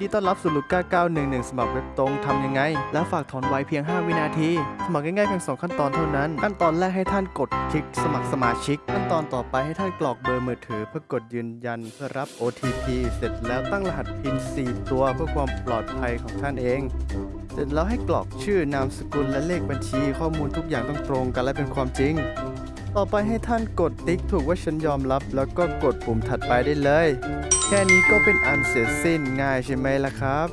ดีต้อนรับสู่ลูก้า911 สมัครเว็บตรงทำยังไง และฝากถอนไวเพียง 5 วินาที สมัครง่ายๆเพียง 2 ขั้นตอนเท่านั้น ขั้นตอนแรกให้ท่านกดคลิกสมัครสมาชิก ขั้นตอนต่อไปให้ท่านกรอกเบอร์มือถือ เพื่อกดยืนยันเพื่อรับ OTP เสร็จแล้วตั้งรหัส PIN 4 ตัวเพื่อความปลอดภัยของท่านเองเสร็จแล้วให้กรอกชื่อนามสกุลและเลขบัญชี ข้อมูลทุกอย่างต้องตรงกันและเป็นความจริง ต่อไปให้ท่านกดติ๊กถูกว่าฉันยอมรับ แล้วก็กดปุ่มถัดไปได้เลย แค่นี้ก็เป็นอันเสร็จสิ้นง่ายใช่ไหมล่ะครับ